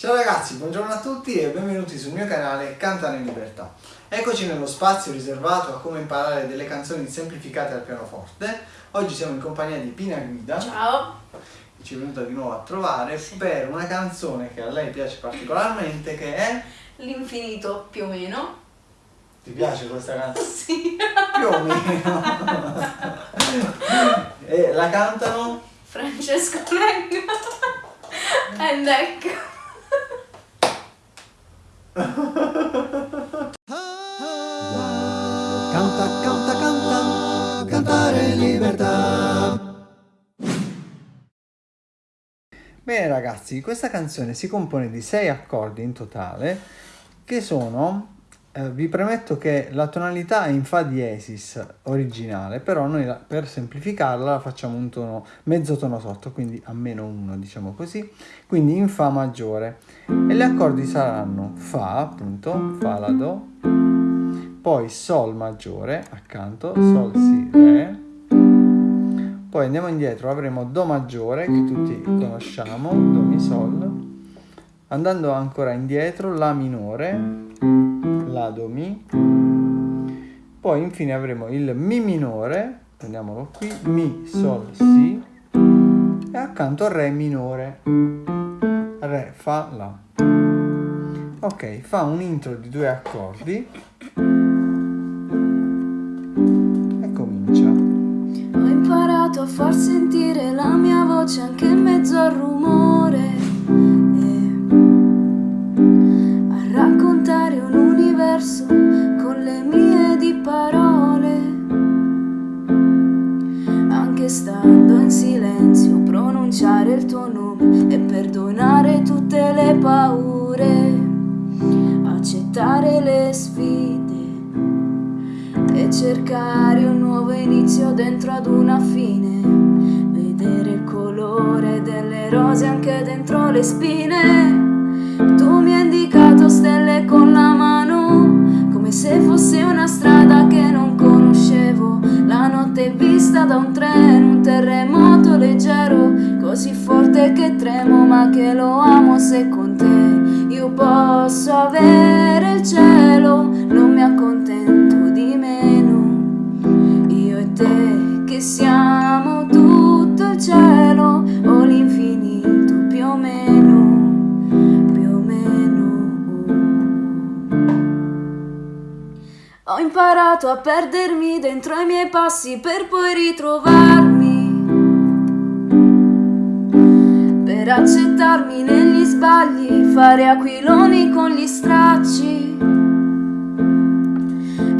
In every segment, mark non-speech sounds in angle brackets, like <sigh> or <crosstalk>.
Ciao ragazzi, buongiorno a tutti e benvenuti sul mio canale Cantare in Libertà. Eccoci nello spazio riservato a come imparare delle canzoni semplificate al pianoforte. Oggi siamo in compagnia di Pina Guida. Ciao! Che ci è venuta di nuovo a trovare sì. per una canzone che a lei piace particolarmente che è... L'infinito più o meno. Ti piace questa canzone? <laughs> Sì. Più o meno. e la cantano? Francesco Lenga. <laughs> And ecco. Canta, canta, canta, cantare in libertà. Bene ragazzi, questa canzone si compone di sei accordi in totale che sono eh, vi premetto che la tonalità è in Fa diesis originale, però noi la, per semplificarla la facciamo un tono, mezzo tono sotto, quindi a meno 1 diciamo così, quindi in Fa maggiore. E gli accordi saranno Fa, appunto, Fa, La, Do, poi Sol maggiore accanto, Sol, Si, Re, poi andiamo indietro, avremo Do maggiore che tutti conosciamo, Do, Mi, Sol, andando ancora indietro, La minore, La, Do, Mi. Poi infine avremo il Mi minore, prendiamolo qui, Mi, Sol, Si e accanto Re minore, Re, Fa, La. Ok, fa un intro di due accordi e comincia. Ho imparato a far sentire la mia voce anche in mezzo al rumore verso con le mie di parole. Anche stando in silenzio, pronunciare il tuo nome e perdonare tutte le paure, accettare le sfide e cercare un nuovo inizio dentro ad una fine. Vedere il colore delle rose anche dentro le spine. Da un treno, un terremoto leggero, così forte che tremo, ma che lo amo se con te io posso avere il cielo, non mi accontento di meno. Io e te che siamo imparato a perdermi dentro i miei passi per poi ritrovarmi. Per accettarmi negli sbagli, fare aquiloni con gli stracci.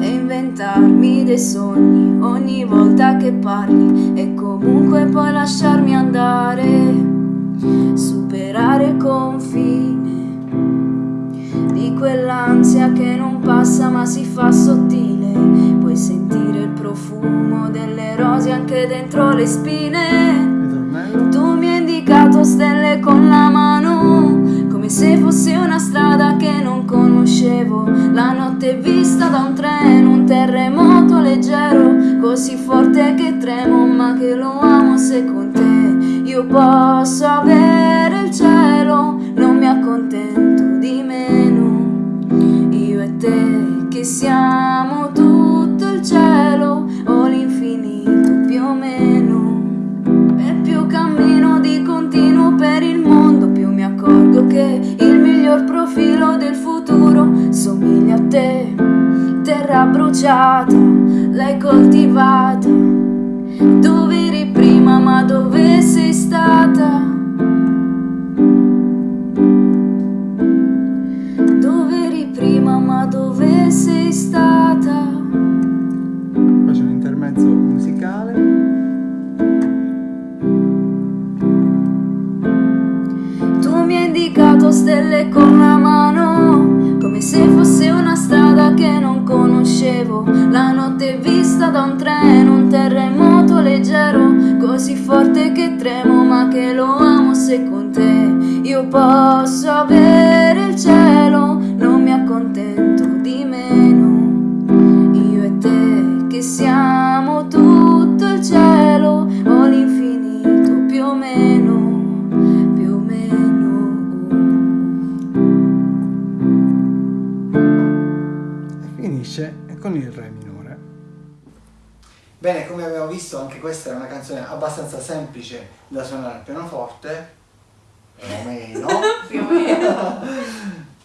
E inventarmi dei sogni ogni volta che parli e comunque poi lasciarmi andare. Superare di quell'ansia che non passa ma si fa sottile. Puoi sentire il profumo delle rose anche dentro le spine. Tu mi hai indicato stelle con la mano, come se fosse una strada che non conoscevo. La notte vista da un treno, un terremoto leggero, così forte che tremo, ma che lo amo se con te io posso avere il cielo, non mi accontento di meno te che siamo tutto il cielo o l'infinito più o meno. E più cammino di continuo per il mondo, più mi accorgo che il miglior profilo del futuro somiglia a te. Terra bruciata, l'hai coltivata. Dove eri prima, ma dove intermezzo musicale. Tu mi hai indicato stelle con la mano, come se fosse una strada che non conoscevo. La notte vista da un treno, un terremoto leggero, così forte che tremo, ma che lo amo se con te io posso avere Bene, come abbiamo visto, anche questa è una canzone abbastanza semplice da suonare al pianoforte, <laughs> più o meno. Più o meno.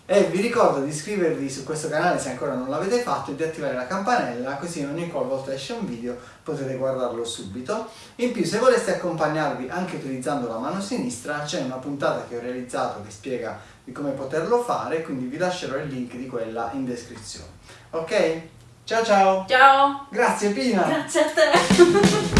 E vi ricordo di iscrivervi su questo canale se ancora non l'avete fatto e di attivare la campanella così ogni qualvolta esce un video potete guardarlo subito. In più se voleste accompagnarvi anche utilizzando la mano sinistra c'è una puntata che ho realizzato che spiega di come poterlo fare quindi vi lascerò il link di quella in descrizione. Ok? Ciao ciao! Ciao! Grazie Pina! Grazie a te! <laughs>